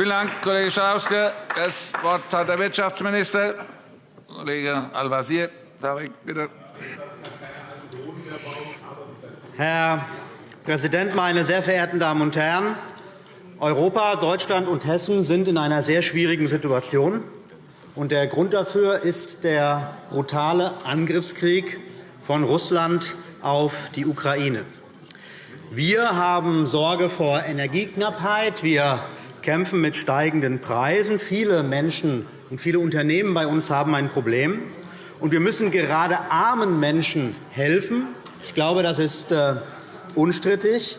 Vielen Dank, Kollege Schalauske. Das Wort hat der Wirtschaftsminister, Kollege Al-Wazir. Herr Präsident, meine sehr verehrten Damen und Herren! Europa, Deutschland und Hessen sind in einer sehr schwierigen Situation. Der Grund dafür ist der brutale Angriffskrieg von Russland auf die Ukraine. Wir haben Sorge vor Energieknappheit. Wir kämpfen mit steigenden Preisen. Viele Menschen und viele Unternehmen bei uns haben ein Problem. Und wir müssen gerade armen Menschen helfen. Ich glaube, das ist äh, unstrittig.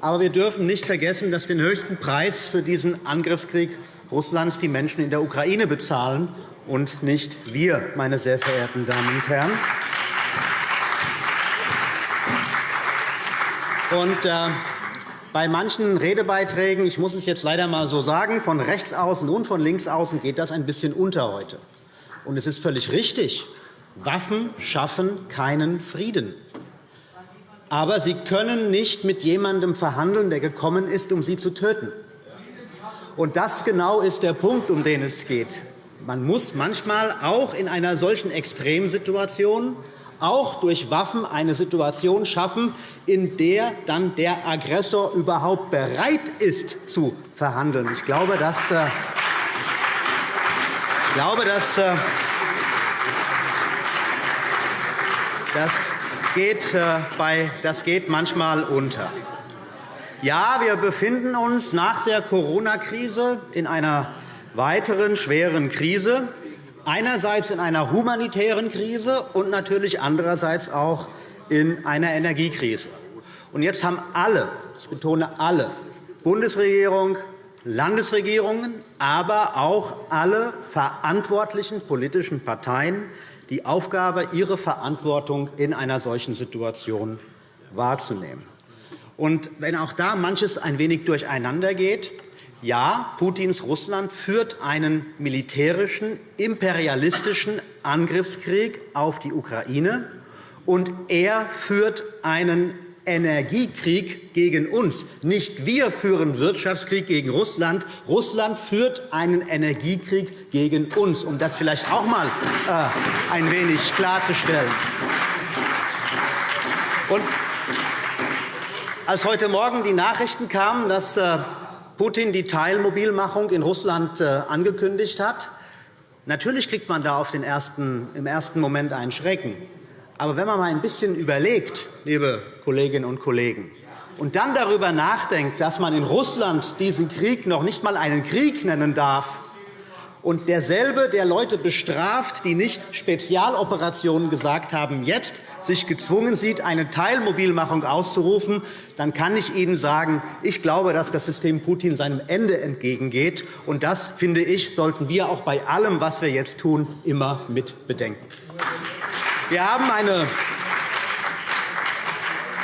Aber wir dürfen nicht vergessen, dass den höchsten Preis für diesen Angriffskrieg Russlands die Menschen in der Ukraine bezahlen und nicht wir, meine sehr verehrten Damen und Herren. Und, äh, bei manchen Redebeiträgen, ich muss es jetzt leider einmal so sagen, von rechts außen und von links außen geht das ein bisschen unter heute. Und es ist völlig richtig. Waffen schaffen keinen Frieden aber Sie können nicht mit jemandem verhandeln, der gekommen ist, um Sie zu töten. Und das genau ist der Punkt, um den es geht. Man muss manchmal auch in einer solchen Extremsituation auch durch Waffen eine Situation schaffen, in der dann der Aggressor überhaupt bereit ist, zu verhandeln. Ich glaube, dass, äh, ich glaube, dass, äh, das geht, äh, bei, das geht manchmal unter. Ja, wir befinden uns nach der Corona-Krise in einer weiteren schweren Krise, einerseits in einer humanitären Krise und natürlich andererseits auch in einer Energiekrise. Und jetzt haben alle, ich betone alle, Bundesregierung, Landesregierungen, aber auch alle verantwortlichen politischen Parteien die Aufgabe, ihre Verantwortung in einer solchen Situation wahrzunehmen. Und wenn auch da manches ein wenig durcheinander geht, ja, Putins Russland führt einen militärischen, imperialistischen Angriffskrieg auf die Ukraine, und er führt einen Energiekrieg gegen uns. Nicht wir führen Wirtschaftskrieg gegen Russland. Russland führt einen Energiekrieg gegen uns, um das vielleicht auch einmal äh, ein wenig klarzustellen. Und als heute Morgen die Nachrichten kamen, dass äh, Putin die Teilmobilmachung in Russland äh, angekündigt hat, natürlich kriegt man da ersten, im ersten Moment einen Schrecken. Aber wenn man einmal ein bisschen überlegt, liebe Kolleginnen und Kollegen, und dann darüber nachdenkt, dass man in Russland diesen Krieg noch nicht einmal einen Krieg nennen darf, und derselbe, der Leute bestraft, die nicht Spezialoperationen gesagt haben, jetzt sich gezwungen sieht, eine Teilmobilmachung auszurufen, dann kann ich Ihnen sagen, ich glaube, dass das System Putin seinem Ende entgegengeht. Und das, finde ich, sollten wir auch bei allem, was wir jetzt tun, immer mit bedenken. Wir haben eine,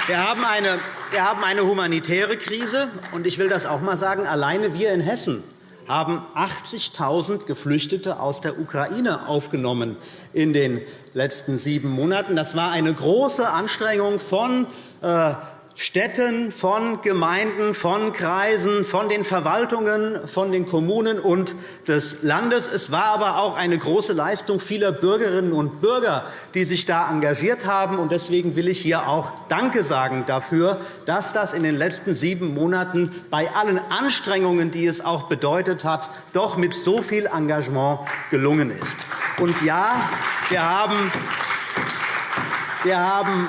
wir haben eine, wir haben eine humanitäre Krise. und Ich will das auch einmal sagen. Alleine wir in Hessen haben 80.000 Geflüchtete aus der Ukraine aufgenommen in den letzten sieben Monaten. Das war eine große Anstrengung von äh, Städten, von Gemeinden, von Kreisen, von den Verwaltungen, von den Kommunen und des Landes. Es war aber auch eine große Leistung vieler Bürgerinnen und Bürger, die sich da engagiert haben. Deswegen will ich hier auch Danke sagen dafür, dass das in den letzten sieben Monaten bei allen Anstrengungen, die es auch bedeutet hat, doch mit so viel Engagement gelungen ist. Und ja, wir haben wir haben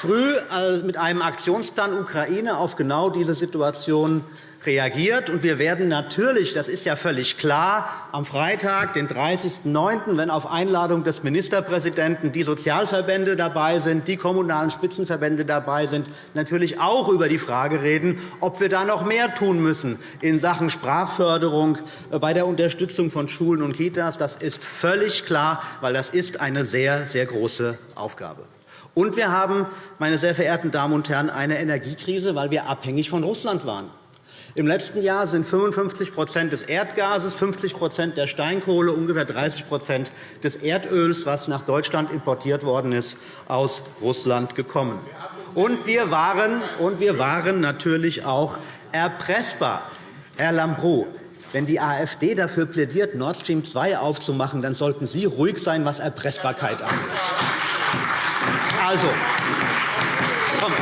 früh äh, mit einem Aktionsplan Ukraine auf genau diese Situation reagiert. Und wir werden natürlich, das ist ja völlig klar, am Freitag, den 30.09., wenn auf Einladung des Ministerpräsidenten die Sozialverbände dabei sind, die kommunalen Spitzenverbände dabei sind, natürlich auch über die Frage reden, ob wir da noch mehr tun müssen in Sachen Sprachförderung äh, bei der Unterstützung von Schulen und Kitas. Das ist völlig klar, weil das ist eine sehr, sehr große Aufgabe. Und wir haben, meine sehr verehrten Damen und Herren, eine Energiekrise, weil wir abhängig von Russland waren. Im letzten Jahr sind 55% des Erdgases, 50% der Steinkohle, ungefähr 30% des Erdöls, was nach Deutschland importiert worden ist, aus Russland gekommen. Und wir waren, und wir waren natürlich auch erpressbar. Herr Lambrou, wenn die AfD dafür plädiert, Nord Stream 2 aufzumachen, dann sollten Sie ruhig sein, was Erpressbarkeit angeht. Also, komm.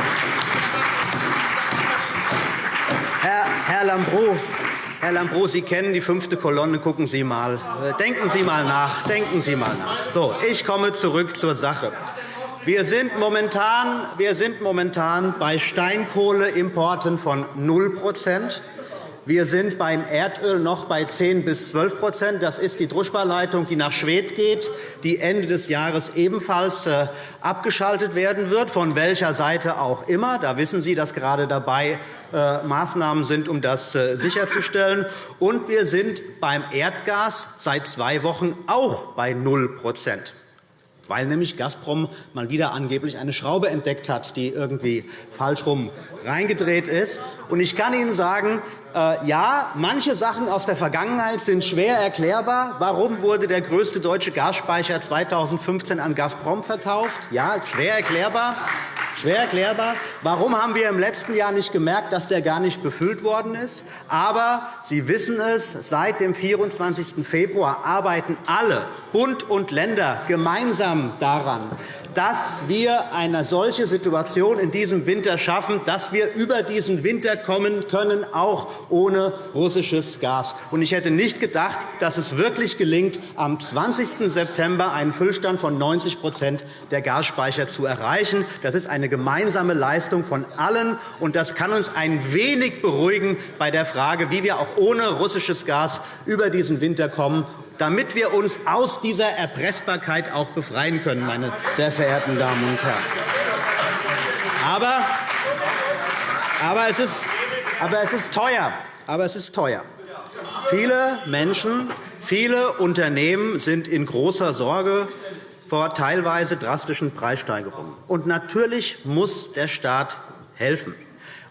Herr, Herr Lambrou, Herr Lambrou, Sie kennen die fünfte Kolonne. Gucken Sie mal. Äh, denken Sie mal nach. Denken Sie mal nach. So, ich komme zurück zur Sache. Wir sind momentan, wir sind momentan bei Steinkohleimporten von 0 wir sind beim Erdöl noch bei 10 bis 12% Das ist die Druschba-Leitung, die nach Schwedt geht, die Ende des Jahres ebenfalls äh, abgeschaltet werden wird, von welcher Seite auch immer. Da wissen Sie, dass gerade dabei äh, Maßnahmen sind, um das äh, sicherzustellen. Und wir sind beim Erdgas seit zwei Wochen auch bei 0 weil nämlich Gazprom mal wieder angeblich eine Schraube entdeckt hat, die irgendwie falsch rum reingedreht ist. Und ich kann Ihnen sagen, äh, ja, manche Sachen aus der Vergangenheit sind schwer erklärbar. Warum wurde der größte deutsche Gasspeicher 2015 an Gazprom verkauft? Ja, schwer erklärbar. Schwer erklärbar. Warum haben wir im letzten Jahr nicht gemerkt, dass der gar nicht befüllt worden ist? Aber Sie wissen es, seit dem 24. Februar arbeiten alle Bund und Länder gemeinsam daran, dass wir eine solche Situation in diesem Winter schaffen, dass wir über diesen Winter kommen können, auch ohne russisches Gas. Ich hätte nicht gedacht, dass es wirklich gelingt, am 20. September einen Füllstand von 90% der Gasspeicher zu erreichen. Das ist eine gemeinsame Leistung von allen, und das kann uns ein wenig beruhigen bei der Frage, wie wir auch ohne russisches Gas über diesen Winter kommen damit wir uns aus dieser Erpressbarkeit auch befreien können, meine sehr verehrten Damen und Herren. Aber, aber, es, ist, aber es ist teuer. Aber es ist teuer. Viele Menschen, viele Unternehmen sind in großer Sorge vor teilweise drastischen Preissteigerungen. Und natürlich muss der Staat helfen.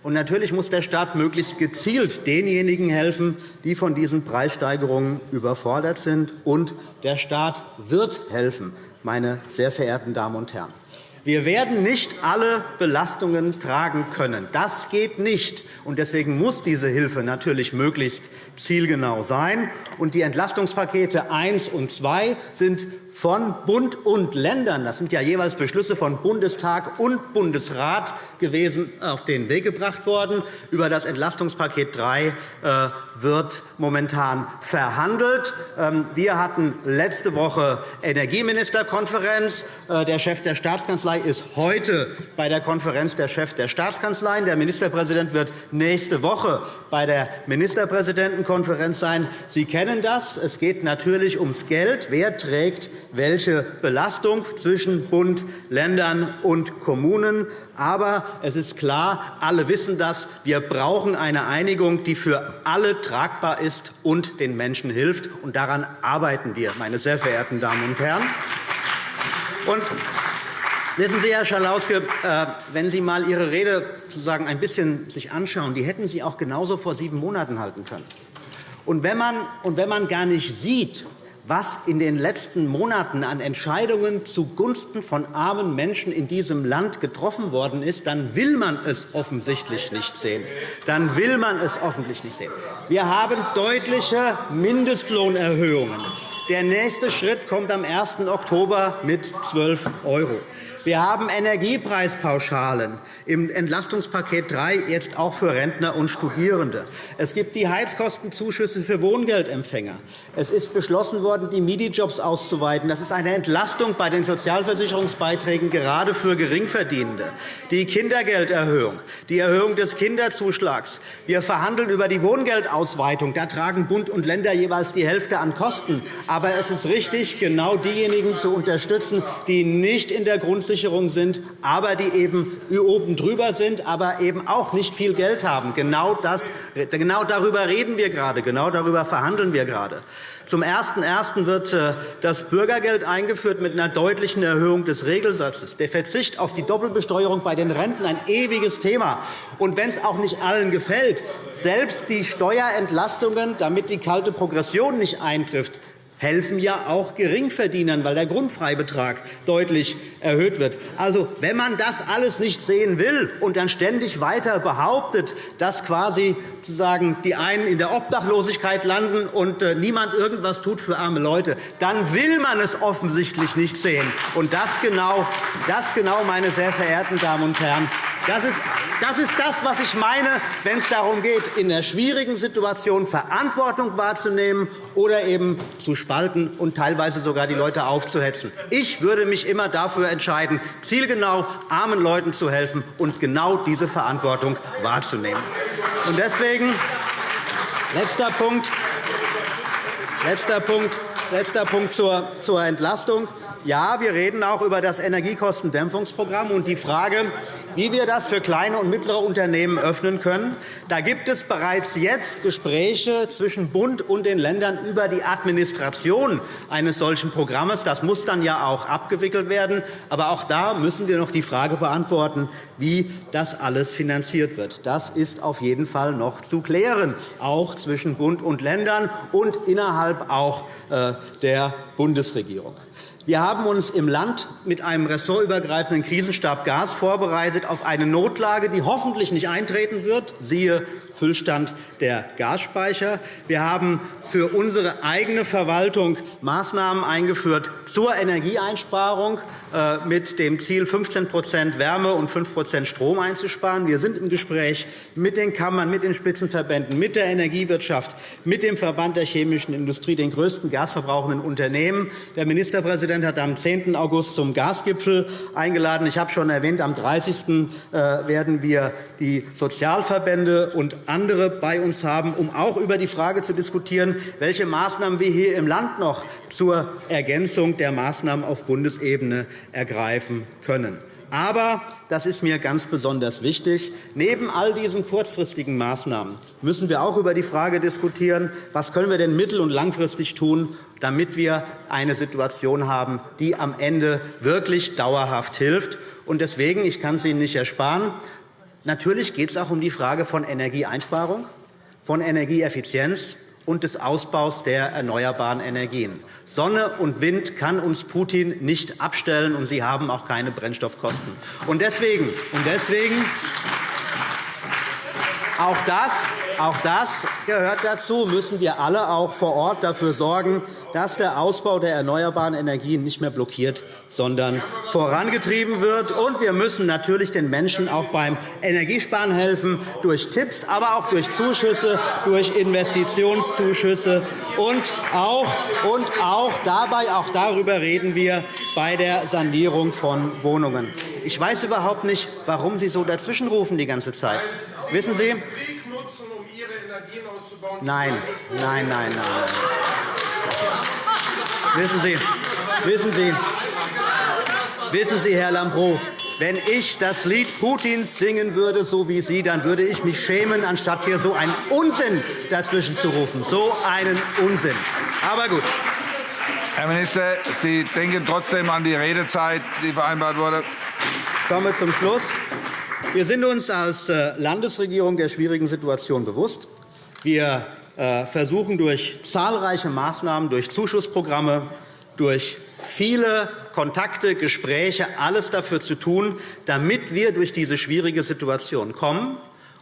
Und natürlich muss der Staat möglichst gezielt denjenigen helfen, die von diesen Preissteigerungen überfordert sind. Und der Staat wird helfen, meine sehr verehrten Damen und Herren. Wir werden nicht alle Belastungen tragen können. Das geht nicht. Deswegen muss diese Hilfe natürlich möglichst zielgenau sein. Die Entlastungspakete 1 und 2 sind von Bund und Ländern, das sind ja jeweils Beschlüsse von Bundestag und Bundesrat gewesen, auf den Weg gebracht worden. Über das Entlastungspaket 3 äh, wird momentan verhandelt. Ähm, wir hatten letzte Woche Energieministerkonferenz. Äh, der Chef der Staatskanzlei ist heute bei der Konferenz der Chef der Staatskanzleien. Der Ministerpräsident wird nächste Woche bei der Ministerpräsidentenkonferenz sein. Sie kennen das. Es geht natürlich ums Geld. Wer trägt welche Belastung zwischen Bund, Ländern und Kommunen? Aber es ist klar, alle wissen das, wir brauchen eine Einigung, die für alle tragbar ist und den Menschen hilft. Und daran arbeiten wir, meine sehr verehrten Damen und Herren. Und Wissen Sie, Herr Schalauske, äh, wenn Sie einmal Ihre Rede sozusagen ein bisschen sich anschauen, die hätten Sie auch genauso vor sieben Monaten halten können. Und wenn man, und wenn man gar nicht sieht, was in den letzten Monaten an Entscheidungen zugunsten von armen Menschen in diesem Land getroffen worden ist, dann will man es offensichtlich nicht sehen. Dann will man es offensichtlich nicht sehen. Wir haben deutliche Mindestlohnerhöhungen. Der nächste Schritt kommt am 1. Oktober mit 12 €. Wir haben Energiepreispauschalen im Entlastungspaket 3 jetzt auch für Rentner und Studierende. Es gibt die Heizkostenzuschüsse für Wohngeldempfänger. Es ist beschlossen worden, die MIDI-Jobs auszuweiten. Das ist eine Entlastung bei den Sozialversicherungsbeiträgen gerade für Geringverdienende. Die Kindergelderhöhung, die Erhöhung des Kinderzuschlags. Wir verhandeln über die Wohngeldausweitung. Da tragen Bund und Länder jeweils die Hälfte an Kosten. Aber es ist richtig, genau diejenigen zu unterstützen, die nicht in der Grundsicherung Grundsicherung sind, aber die eben oben drüber sind, aber eben auch nicht viel Geld haben. Genau, das, genau darüber reden wir gerade. Genau darüber verhandeln wir gerade. Zum 01.01. wird äh, das Bürgergeld eingeführt mit einer deutlichen Erhöhung des Regelsatzes. Der Verzicht auf die Doppelbesteuerung bei den Renten ein ewiges Thema. Und wenn es auch nicht allen gefällt, selbst die Steuerentlastungen, damit die kalte Progression nicht eintrifft, helfen ja auch Geringverdienern, weil der Grundfreibetrag deutlich erhöht wird. Also, wenn man das alles nicht sehen will und dann ständig weiter behauptet, dass quasi sozusagen die einen in der Obdachlosigkeit landen und äh, niemand irgendwas tut für arme Leute, dann will man es offensichtlich nicht sehen. Und das genau, das genau meine sehr verehrten Damen und Herren, das ist, das ist das, was ich meine, wenn es darum geht, in einer schwierigen Situation Verantwortung wahrzunehmen oder eben zu spalten und teilweise sogar die Leute aufzuhetzen. Ich würde mich immer dafür entscheiden, zielgenau armen Leuten zu helfen und genau diese Verantwortung wahrzunehmen. Und deswegen letzter Punkt, letzter Punkt, letzter Punkt zur Entlastung. Ja, wir reden auch über das Energiekostendämpfungsprogramm und die Frage, wie wir das für kleine und mittlere Unternehmen öffnen können. Da gibt es bereits jetzt Gespräche zwischen Bund und den Ländern über die Administration eines solchen Programms. Das muss dann ja auch abgewickelt werden. Aber auch da müssen wir noch die Frage beantworten, wie das alles finanziert wird. Das ist auf jeden Fall noch zu klären, auch zwischen Bund und Ländern und innerhalb auch äh, der Bundesregierung. Wir haben uns im Land mit einem ressortübergreifenden Krisenstab Gas vorbereitet auf eine Notlage, die hoffentlich nicht eintreten wird, siehe Füllstand der Gasspeicher. Wir haben für unsere eigene Verwaltung Maßnahmen eingeführt zur Energieeinsparung äh, mit dem Ziel, 15% Wärme und 5% Strom einzusparen. Wir sind im Gespräch mit den Kammern, mit den Spitzenverbänden, mit der Energiewirtschaft, mit dem Verband der chemischen Industrie, den größten gasverbrauchenden Unternehmen. Der Ministerpräsident hat am 10. August zum Gasgipfel eingeladen. Ich habe schon erwähnt, am 30. Äh, werden wir die Sozialverbände und andere bei uns haben, um auch über die Frage zu diskutieren, welche Maßnahmen wir hier im Land noch zur Ergänzung der Maßnahmen auf Bundesebene ergreifen können. Aber das ist mir ganz besonders wichtig. Neben all diesen kurzfristigen Maßnahmen müssen wir auch über die Frage diskutieren, was können wir denn mittel- und langfristig tun, damit wir eine Situation haben, die am Ende wirklich dauerhaft hilft. Deswegen, ich kann es Ihnen nicht ersparen, Natürlich geht es auch um die Frage von Energieeinsparung, von Energieeffizienz und des Ausbaus der erneuerbaren Energien. Sonne und Wind kann uns Putin nicht abstellen, und sie haben auch keine Brennstoffkosten. Und deswegen, und deswegen auch das, auch das gehört dazu, müssen wir alle auch vor Ort dafür sorgen, dass der Ausbau der erneuerbaren Energien nicht mehr blockiert, sondern vorangetrieben wird. Und wir müssen natürlich den Menschen auch beim Energiesparen helfen, durch Tipps, aber auch durch Zuschüsse, durch Investitionszuschüsse. Und auch, und auch dabei, auch darüber reden wir bei der Sanierung von Wohnungen. Ich weiß überhaupt nicht, warum Sie so dazwischenrufen die ganze Zeit. Wissen Sie? Nein, nein, nein, nein. Wissen Sie, wissen Sie, wissen Sie, Herr Lambrou, wenn ich das Lied Putins singen würde, so wie Sie, dann würde ich mich schämen, anstatt hier so einen Unsinn dazwischen zu rufen. So einen Unsinn. Aber gut. Herr Minister, Sie denken trotzdem an die Redezeit, die vereinbart wurde. Ich komme zum Schluss. Wir sind uns als äh, Landesregierung der schwierigen Situation bewusst. Wir versuchen durch zahlreiche Maßnahmen, durch Zuschussprogramme, durch viele Kontakte, Gespräche, alles dafür zu tun, damit wir durch diese schwierige Situation kommen.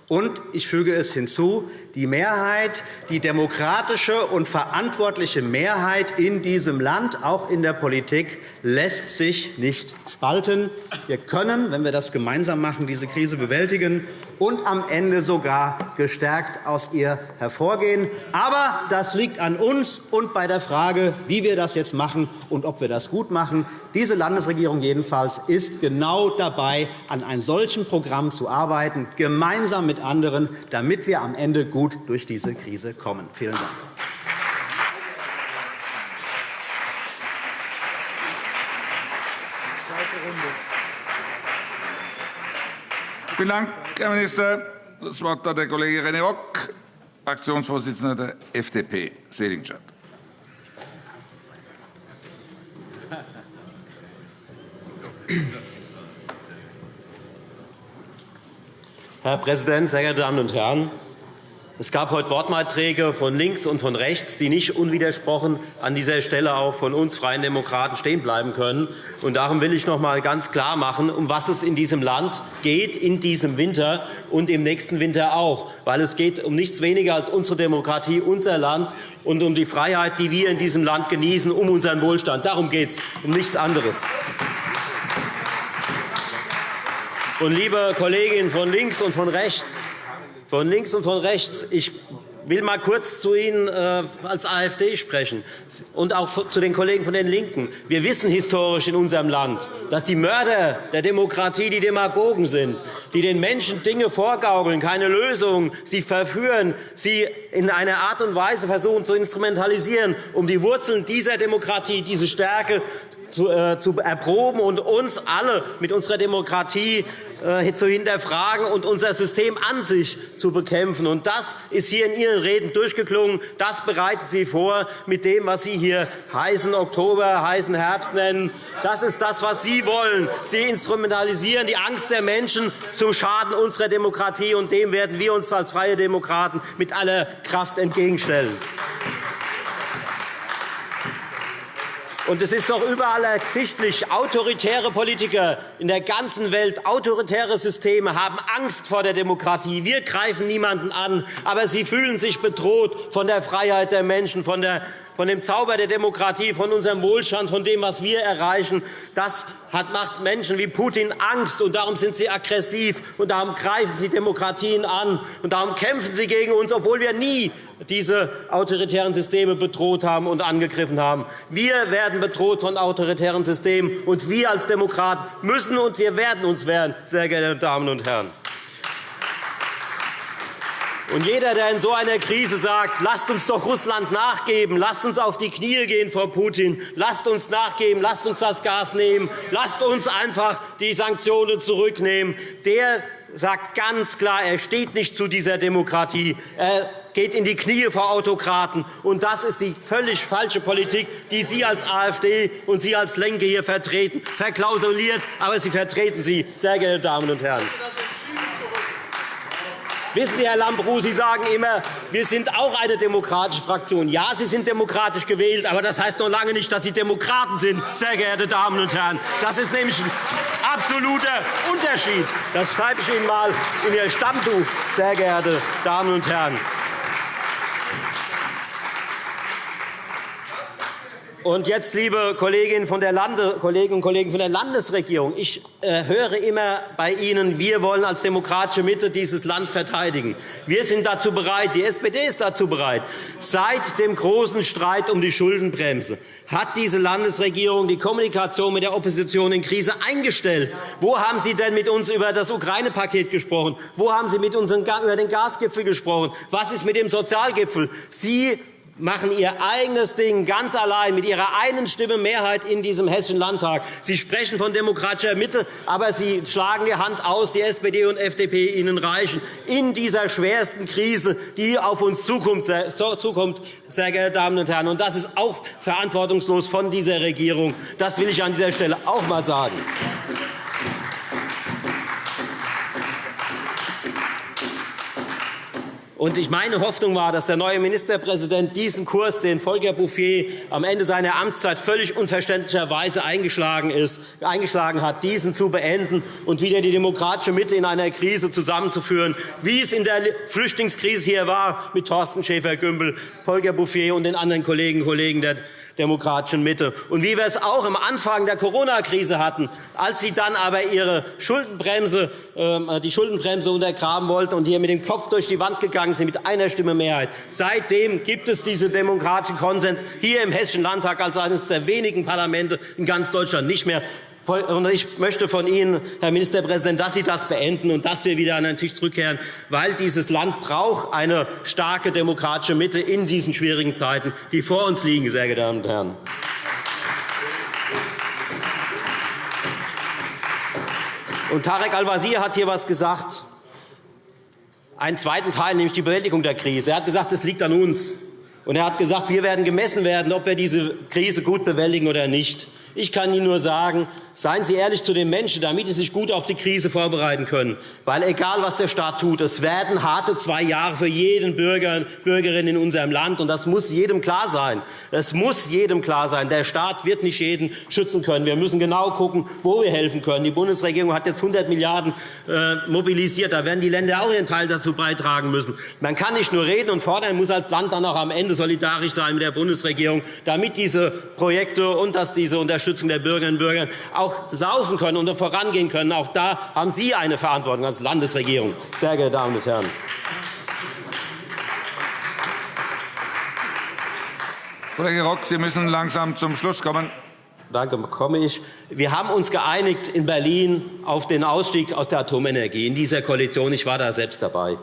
Und ich füge es hinzu, die Mehrheit, die demokratische und verantwortliche Mehrheit in diesem Land, auch in der Politik, lässt sich nicht spalten. Wir können, wenn wir das gemeinsam machen, diese Krise bewältigen und am Ende sogar gestärkt aus ihr hervorgehen. Aber das liegt an uns und bei der Frage, wie wir das jetzt machen und ob wir das gut machen. Diese Landesregierung jedenfalls ist genau dabei, an einem solchen Programm zu arbeiten, gemeinsam mit anderen, damit wir am Ende gut durch diese Krise kommen. Vielen Dank. Vielen Dank, Herr Minister. Das Wort hat der Kollege René Rock, Fraktionsvorsitzender der FDP, Seligenstadt. Herr Präsident, sehr geehrte Damen und Herren! Es gab heute Wortbeiträge von links und von rechts, die nicht unwidersprochen an dieser Stelle auch von uns Freien Demokraten stehen bleiben können. Und darum will ich noch einmal ganz klar machen, um was es in diesem Land geht, in diesem Winter und im nächsten Winter auch. Weil es geht um nichts weniger als unsere Demokratie, unser Land und um die Freiheit, die wir in diesem Land genießen, um unseren Wohlstand. Darum geht es, um nichts anderes. Und, liebe Kolleginnen von links und von rechts, von links und von rechts. Ich will mal kurz zu Ihnen äh, als AfD sprechen und auch zu den Kollegen von den LINKEN. Wir wissen historisch in unserem Land, dass die Mörder der Demokratie die Demagogen sind, die den Menschen Dinge vorgaukeln, keine Lösungen, sie verführen, sie in einer Art und Weise versuchen zu instrumentalisieren, um die Wurzeln dieser Demokratie, diese Stärke zu, äh, erproben und uns alle mit unserer Demokratie zu hinterfragen und unser System an sich zu bekämpfen. Und das ist hier in Ihren Reden durchgeklungen. Das bereiten Sie vor mit dem, was Sie hier heißen Oktober, heißen Herbst nennen. Das ist das, was Sie wollen. Sie instrumentalisieren die Angst der Menschen zum Schaden unserer Demokratie. Und dem werden wir uns als Freie Demokraten mit aller Kraft entgegenstellen. Und es ist doch überall ersichtlich, autoritäre Politiker in der ganzen Welt, autoritäre Systeme haben Angst vor der Demokratie. Wir greifen niemanden an, aber sie fühlen sich bedroht von der Freiheit der Menschen, von, der, von dem Zauber der Demokratie, von unserem Wohlstand, von dem, was wir erreichen. Das macht Menschen wie Putin Angst, und darum sind sie aggressiv, und darum greifen sie Demokratien an, und darum kämpfen sie gegen uns, obwohl wir nie diese autoritären Systeme bedroht haben und angegriffen haben. Wir werden bedroht von autoritären Systemen, und wir als Demokraten müssen und wir werden uns wehren, sehr geehrte Damen und Herren. Und jeder, der in so einer Krise sagt, lasst uns doch Russland nachgeben, lasst uns auf die Knie gehen vor Putin, lasst uns nachgeben, lasst uns das Gas nehmen, lasst uns einfach die Sanktionen zurücknehmen, der sagt ganz klar, er steht nicht zu dieser Demokratie. Er geht in die Knie vor Autokraten. Und das ist die völlig falsche Politik, die Sie als AfD und Sie als Lenke hier vertreten. Verklausuliert, aber Sie vertreten sie, sehr geehrte Damen und Herren. Wissen Sie, Herr Lambrou, Sie sagen immer, wir sind auch eine demokratische Fraktion. Ja, Sie sind demokratisch gewählt, aber das heißt noch lange nicht, dass Sie Demokraten sind, sehr geehrte Damen und Herren. Das ist nämlich ein absoluter Unterschied. Das schreibe ich Ihnen einmal in Ihr Stammtuch, sehr geehrte Damen und Herren. Und jetzt, liebe Kolleginnen, von der Lande, Kolleginnen und Kollegen von der Landesregierung, ich äh, höre immer bei Ihnen, wir wollen als demokratische Mitte dieses Land verteidigen. Wir sind dazu bereit, die SPD ist dazu bereit. Seit dem großen Streit um die Schuldenbremse hat diese Landesregierung die Kommunikation mit der Opposition in Krise eingestellt. Wo haben Sie denn mit uns über das Ukraine-Paket gesprochen? Wo haben Sie mit uns über den Gasgipfel gesprochen? Was ist mit dem Sozialgipfel? Sie machen ihr eigenes Ding ganz allein mit ihrer einen Stimme Mehrheit in diesem Hessischen Landtag. Sie sprechen von demokratischer Mitte, aber Sie schlagen die Hand aus, die SPD und FDP Ihnen reichen, in dieser schwersten Krise, die auf uns zukommt, sehr geehrte Damen und Herren. Und das ist auch verantwortungslos von dieser Regierung. Das will ich an dieser Stelle auch einmal sagen. Und ich meine Hoffnung war, dass der neue Ministerpräsident diesen Kurs, den Volker Bouffier am Ende seiner Amtszeit völlig unverständlicherweise eingeschlagen, ist, eingeschlagen hat, diesen zu beenden und wieder die demokratische Mitte in einer Krise zusammenzuführen, wie es in der Flüchtlingskrise hier war mit Thorsten Schäfer-Gümbel, Volker Bouffier und den anderen Kolleginnen und Kollegen der demokratischen Mitte. Und wie wir es auch am Anfang der Corona-Krise hatten, als Sie dann aber Ihre Schuldenbremse, ähm, die Schuldenbremse untergraben wollten und hier mit dem Kopf durch die Wand gegangen sind, mit einer Stimme Mehrheit. Seitdem gibt es diesen demokratischen Konsens hier im Hessischen Landtag als eines der wenigen Parlamente in ganz Deutschland nicht mehr. Ich möchte von Ihnen, Herr Ministerpräsident, dass Sie das beenden und dass wir wieder an den Tisch zurückkehren, weil dieses Land braucht eine starke demokratische Mitte in diesen schwierigen Zeiten, die vor uns liegen, sehr geehrte Damen und Herren. Und Tarek Al-Wazir hat hier etwas gesagt, einen zweiten Teil, nämlich die Bewältigung der Krise. Er hat gesagt, es liegt an uns. Und er hat gesagt, wir werden gemessen werden, ob wir diese Krise gut bewältigen oder nicht. Ich kann Ihnen nur sagen, Seien Sie ehrlich zu den Menschen, damit sie sich gut auf die Krise vorbereiten können. Weil egal, was der Staat tut, es werden harte zwei Jahre für jeden Bürger und Bürgerin in unserem Land. Und das muss jedem klar sein. Es muss jedem klar sein. Der Staat wird nicht jeden schützen können. Wir müssen genau schauen, wo wir helfen können. Die Bundesregierung hat jetzt 100 Milliarden € äh, mobilisiert. Da werden die Länder auch ihren Teil dazu beitragen müssen. Man kann nicht nur reden und fordern, muss als Land dann auch am Ende solidarisch sein mit der Bundesregierung, damit diese Projekte und dass diese Unterstützung der Bürgerinnen und Bürger auch laufen können und vorangehen können. Auch da haben Sie eine Verantwortung als Landesregierung, sehr geehrte Damen und Herren. Kollege Rock, Sie müssen langsam zum Schluss kommen. Danke, komme ich. Wir haben uns geeinigt in Berlin auf den Ausstieg aus der Atomenergie in dieser Koalition. Ich war da selbst dabei.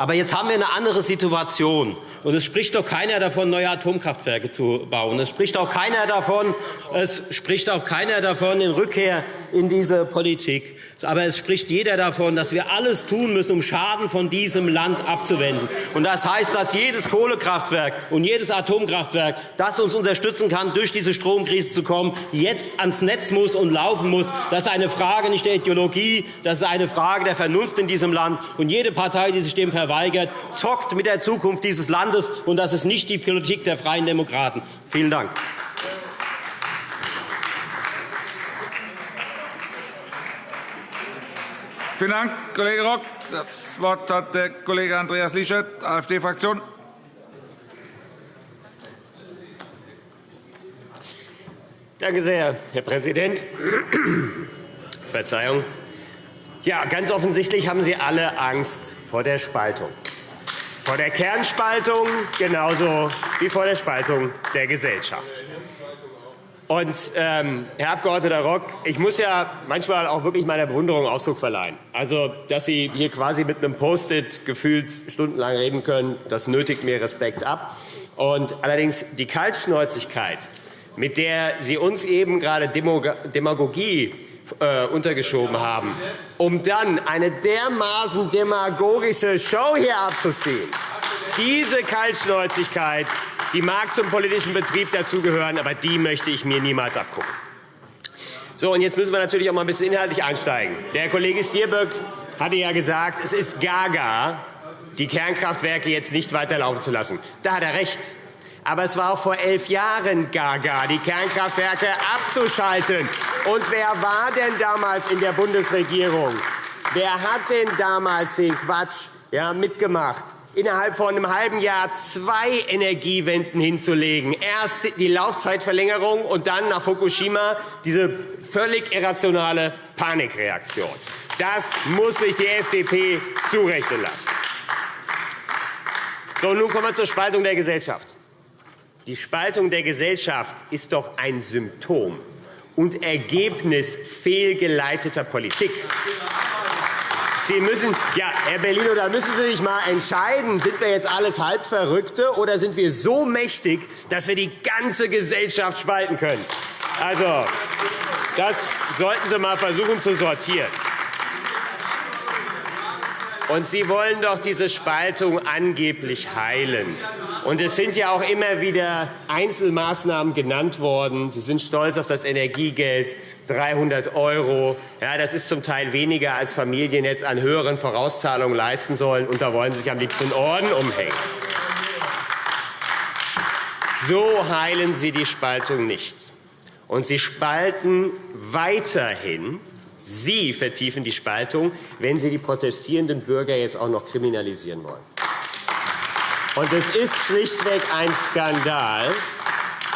Aber jetzt haben wir eine andere Situation. Und es spricht doch keiner davon, neue Atomkraftwerke zu bauen. Es spricht auch keiner davon, es spricht auch keiner davon in Rückkehr in diese Politik. Aber es spricht jeder davon, dass wir alles tun müssen, um Schaden von diesem Land abzuwenden. Und das heißt, dass jedes Kohlekraftwerk und jedes Atomkraftwerk, das uns unterstützen kann, durch diese Stromkrise zu kommen, jetzt ans Netz muss und laufen muss. Das ist eine Frage nicht der Ideologie, das ist eine Frage der Vernunft in diesem Land. Und jede Partei, die sich dem verweigert, zockt mit der Zukunft dieses Landes. Und das ist nicht die Politik der Freien Demokraten. Vielen Dank. Vielen Dank, Kollege Rock. Das Wort hat der Kollege Andreas Lischert, AfD-Fraktion. Danke sehr, Herr Präsident. Verzeihung. Ja, ganz offensichtlich haben Sie alle Angst vor der Spaltung. Vor der Kernspaltung genauso wie vor der Spaltung der Gesellschaft. Und, ähm, Herr Abg. Rock, ich muss ja manchmal auch wirklich meiner Bewunderung Ausdruck verleihen. Also, dass Sie hier quasi mit einem Post-it gefühlt stundenlang reden können, das nötigt mir Respekt ab. Und allerdings die Kaltschnäuzigkeit, mit der Sie uns eben gerade Demagogie äh, untergeschoben haben, um dann eine dermaßen demagogische Show hier abzuziehen. Diese Kaltschnäuzigkeit die mag zum politischen Betrieb dazugehören, aber die möchte ich mir niemals abgucken. So, und jetzt müssen wir natürlich auch mal ein bisschen inhaltlich einsteigen. Der Kollege Stirböck hatte ja gesagt, es ist gaga, die Kernkraftwerke jetzt nicht weiterlaufen zu lassen. Da hat er recht. Aber es war auch vor elf Jahren gaga, die Kernkraftwerke abzuschalten. Und wer war denn damals in der Bundesregierung? Wer hat denn damals den Quatsch ja, mitgemacht? Innerhalb von einem halben Jahr zwei Energiewenden hinzulegen. Erst die Laufzeitverlängerung und dann nach Fukushima diese völlig irrationale Panikreaktion. Das muss sich die FDP zurechnen lassen. So, nun kommen wir zur Spaltung der Gesellschaft. Die Spaltung der Gesellschaft ist doch ein Symptom und Ergebnis fehlgeleiteter Politik. Sie müssen, ja, Herr Bellino, da müssen Sie sich mal entscheiden, sind wir jetzt alles Halbverrückte oder sind wir so mächtig, dass wir die ganze Gesellschaft spalten können? Also, das sollten Sie mal versuchen zu sortieren. Und Sie wollen doch diese Spaltung angeblich heilen. Und es sind ja auch immer wieder Einzelmaßnahmen genannt worden. Sie sind stolz auf das Energiegeld, 300 €. Ja, das ist zum Teil weniger, als Familien jetzt an höheren Vorauszahlungen leisten sollen. Und da wollen Sie sich am liebsten Orden umhängen. So heilen Sie die Spaltung nicht. Und Sie spalten weiterhin Sie vertiefen die Spaltung, wenn Sie die protestierenden Bürger jetzt auch noch kriminalisieren wollen. Und es ist schlichtweg ein Skandal,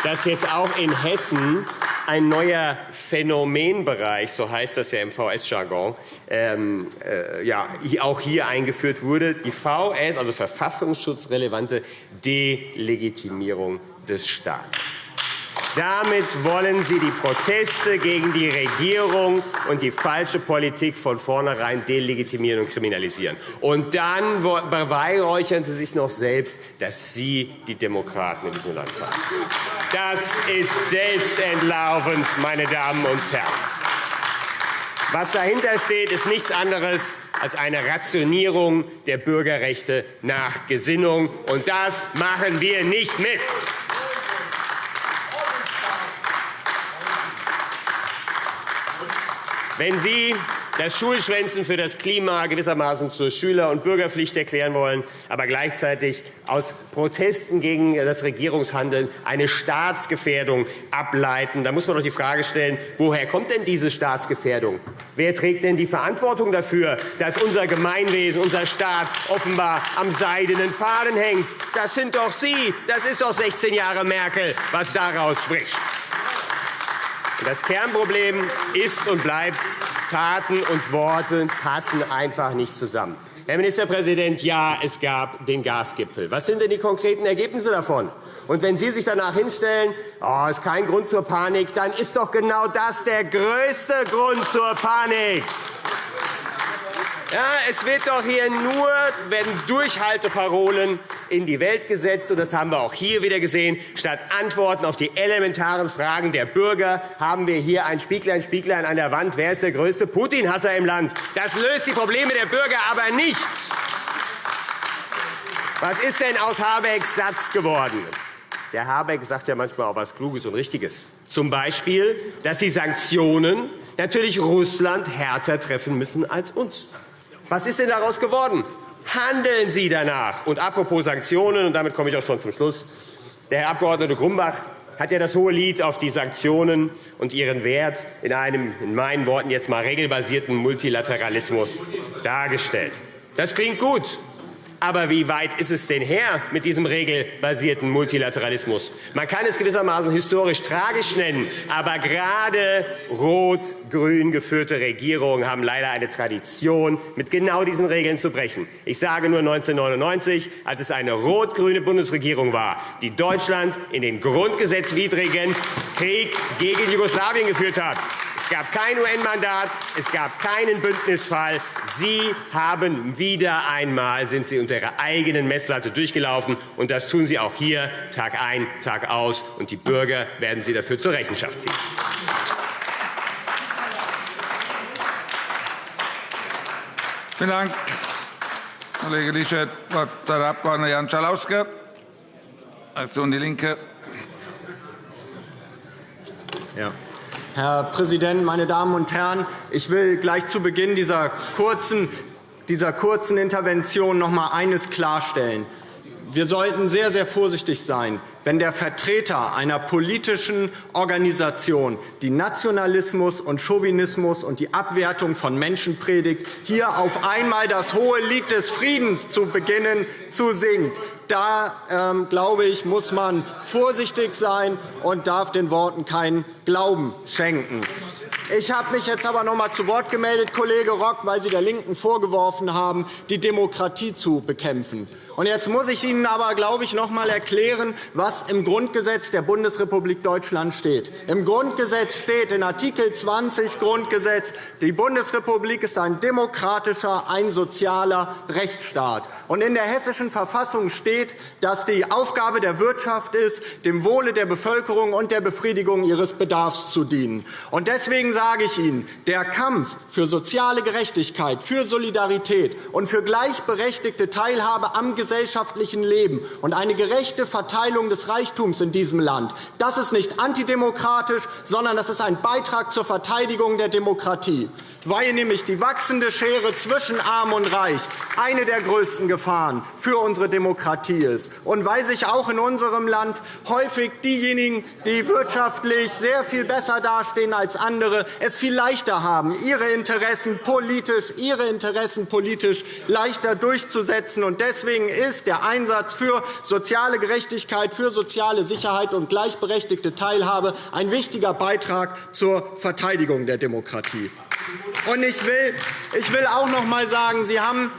dass jetzt auch in Hessen ein neuer Phänomenbereich, so heißt das ja im VS-Jargon, ähm, äh, ja, auch hier eingeführt wurde. Die VS, also verfassungsschutzrelevante Delegitimierung des Staates. Damit wollen Sie die Proteste gegen die Regierung und die falsche Politik von vornherein delegitimieren und kriminalisieren. Und dann beweihräuchern Sie sich noch selbst, dass Sie die Demokraten in diesem Land sind. Das ist selbstentlaufend, meine Damen und Herren. Was dahinter steht, ist nichts anderes als eine Rationierung der Bürgerrechte nach Gesinnung. Und das machen wir nicht mit. Wenn Sie das Schulschwänzen für das Klima gewissermaßen zur Schüler- und Bürgerpflicht erklären wollen, aber gleichzeitig aus Protesten gegen das Regierungshandeln eine Staatsgefährdung ableiten, dann muss man doch die Frage stellen, woher kommt denn diese Staatsgefährdung? Wer trägt denn die Verantwortung dafür, dass unser Gemeinwesen, unser Staat offenbar am seidenen Faden hängt? Das sind doch Sie. Das ist doch 16 Jahre Merkel, was daraus spricht. Das Kernproblem ist und bleibt, Taten und Worte passen einfach nicht zusammen. Herr Ministerpräsident, ja, es gab den Gasgipfel. Was sind denn die konkreten Ergebnisse davon? Und wenn Sie sich danach hinstellen, oh, ist kein Grund zur Panik, dann ist doch genau das der größte Grund zur Panik. Ja, es wird doch hier nur, werden Durchhalteparolen in die Welt gesetzt. Und das haben wir auch hier wieder gesehen. Statt Antworten auf die elementaren Fragen der Bürger haben wir hier ein Spieglein, Spieglein an der Wand. Wer ist der größte Putin-Hasser im Land? Das löst die Probleme der Bürger aber nicht. Was ist denn aus Habecks Satz geworden? Der Habeck sagt ja manchmal auch etwas Kluges und Richtiges. Zum Beispiel, dass die Sanktionen natürlich Russland härter treffen müssen als uns. Was ist denn daraus geworden? Handeln Sie danach. Und apropos Sanktionen, und damit komme ich auch schon zum Schluss. Der Herr Abg. Grumbach hat ja das hohe Lied auf die Sanktionen und ihren Wert in einem, in meinen Worten jetzt mal regelbasierten Multilateralismus dargestellt. Das klingt gut. Aber wie weit ist es denn her mit diesem regelbasierten Multilateralismus? Man kann es gewissermaßen historisch tragisch nennen, aber gerade rot-grün geführte Regierungen haben leider eine Tradition, mit genau diesen Regeln zu brechen. Ich sage nur 1999, als es eine rot-grüne Bundesregierung war, die Deutschland in den grundgesetzwidrigen Krieg gegen Jugoslawien geführt hat. Es gab kein UN-Mandat, es gab keinen Bündnisfall. Sie haben wieder einmal sind Sie unter Ihrer eigenen Messlatte durchgelaufen, und das tun Sie auch hier Tag ein, Tag aus, und die Bürger werden Sie dafür zur Rechenschaft ziehen. Vielen Dank, Kollege Lischet. Das Wort hat der Abg. Jan Schalauske, Fraktion Die Linke. Ja. Herr Präsident, meine Damen und Herren! Ich will gleich zu Beginn dieser kurzen, dieser kurzen Intervention noch einmal eines klarstellen. Wir sollten sehr, sehr vorsichtig sein, wenn der Vertreter einer politischen Organisation, die Nationalismus und Chauvinismus und die Abwertung von Menschen predigt, hier auf einmal das hohe Lied des Friedens zu beginnen zu singen. Da, ähm, glaube ich, muss man vorsichtig sein und darf den Worten keinen Glauben schenken. Ich habe mich jetzt aber noch einmal zu Wort gemeldet, Kollege Rock, weil Sie der LINKEN vorgeworfen haben, die Demokratie zu bekämpfen. Und jetzt muss ich Ihnen aber, glaube ich, noch einmal erklären, was im Grundgesetz der Bundesrepublik Deutschland steht. Im Grundgesetz steht in Art. 20 Grundgesetz, die Bundesrepublik ist ein demokratischer, ein sozialer Rechtsstaat. Und in der Hessischen Verfassung steht, dass die Aufgabe der Wirtschaft ist, dem Wohle der Bevölkerung und der Befriedigung ihres Bedarfs zu dienen. Und deswegen sage ich Ihnen, der Kampf für soziale Gerechtigkeit, für Solidarität und für gleichberechtigte Teilhabe am gesellschaftlichen Leben und eine gerechte Verteilung des Reichtums in diesem Land. Das ist nicht antidemokratisch, sondern das ist ein Beitrag zur Verteidigung der Demokratie weil nämlich die wachsende Schere zwischen Arm und Reich eine der größten Gefahren für unsere Demokratie ist und weil sich auch in unserem Land häufig diejenigen, die wirtschaftlich sehr viel besser dastehen als andere, es viel leichter haben, ihre Interessen politisch, ihre Interessen politisch leichter durchzusetzen. Deswegen ist der Einsatz für soziale Gerechtigkeit, für soziale Sicherheit und gleichberechtigte Teilhabe ein wichtiger Beitrag zur Verteidigung der Demokratie. Und ich will, ich will auch noch einmal sagen, Sie haben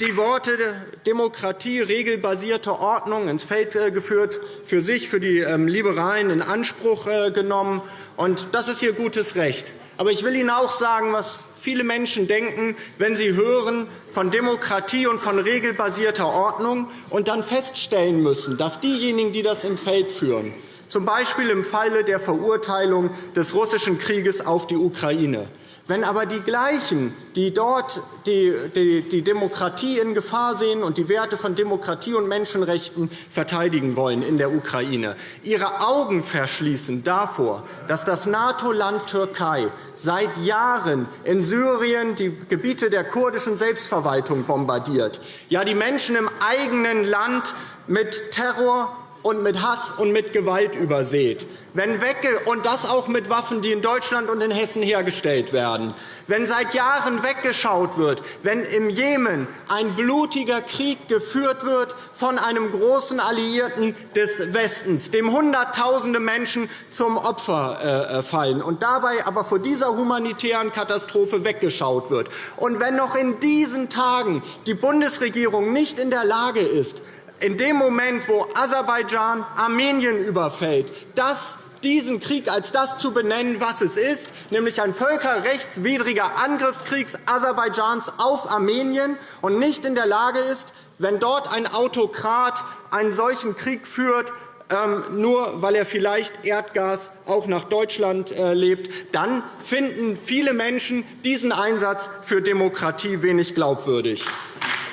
die Worte Demokratie, regelbasierte Ordnung ins Feld äh, geführt, für sich, für die ähm, Liberalen in Anspruch äh, genommen. Und das ist Ihr gutes Recht. Aber ich will Ihnen auch sagen, was viele Menschen denken, wenn sie hören von Demokratie und von regelbasierter Ordnung und dann feststellen müssen, dass diejenigen, die das im Feld führen, z. B. im Falle der Verurteilung des russischen Krieges auf die Ukraine, Wenn aber die gleichen, die dort die Demokratie in Gefahr sehen und die Werte von Demokratie und Menschenrechten verteidigen wollen in der Ukraine, ihre Augen verschließen davor, dass das NATO-Land Türkei seit Jahren in Syrien die Gebiete der kurdischen Selbstverwaltung bombardiert, ja die Menschen im eigenen Land mit Terror und mit Hass und mit Gewalt übersät, wenn wegge und das auch mit Waffen, die in Deutschland und in Hessen hergestellt werden, wenn seit Jahren weggeschaut wird, wenn im Jemen ein blutiger Krieg geführt wird von einem großen Alliierten des Westens, dem Hunderttausende Menschen zum Opfer äh, äh, fallen, und dabei aber vor dieser humanitären Katastrophe weggeschaut wird, und wenn noch in diesen Tagen die Bundesregierung nicht in der Lage ist, in dem Moment, wo Aserbaidschan Armenien überfällt, das diesen Krieg als das zu benennen, was es ist, nämlich ein völkerrechtswidriger Angriffskrieg Aserbaidschans auf Armenien, und nicht in der Lage ist, wenn dort ein Autokrat einen solchen Krieg führt, ähm, nur weil er vielleicht Erdgas auch nach Deutschland äh, lebt, dann finden viele Menschen diesen Einsatz für Demokratie wenig glaubwürdig.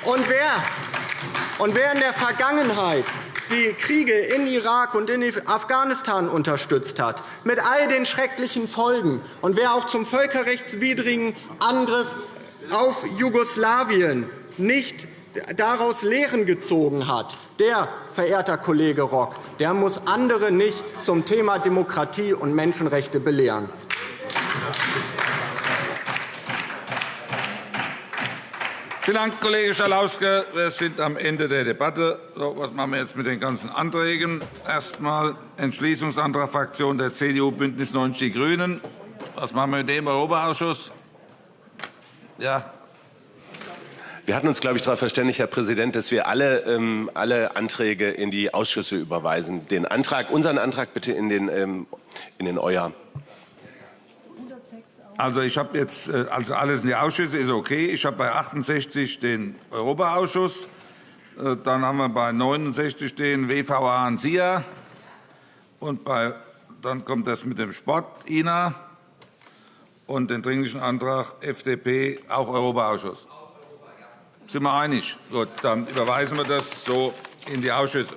Und wer und wer in der Vergangenheit die Kriege in Irak und in Afghanistan unterstützt hat, mit all den schrecklichen Folgen, und wer auch zum völkerrechtswidrigen Angriff auf Jugoslawien nicht daraus Lehren gezogen hat, der, verehrter Kollege Rock, der muss andere nicht zum Thema Demokratie und Menschenrechte belehren. Vielen Dank, Kollege Schalauske. Wir sind am Ende der Debatte. So, was machen wir jetzt mit den ganzen Anträgen? Erst einmal Entschließungsantrag Fraktion der CDU, BÜNDNIS 90 die GRÜNEN. Was machen wir mit dem Europaausschuss? Ja. Wir hatten uns, glaube ich, darauf verständigt, Herr Präsident, dass wir alle, ähm, alle Anträge in die Ausschüsse überweisen. Den Antrag, unseren Antrag bitte in den, ähm, in den Euer. Also ich habe jetzt äh, also alles in die Ausschüsse ist okay. Ich habe bei 68 den Europaausschuss, äh, dann haben wir bei 69 den WVA und SIA und bei, dann kommt das mit dem Sport INA und den Dringlichen Antrag FDP auch Europaausschuss. Sind wir einig? Gut, dann überweisen wir das so in die Ausschüsse.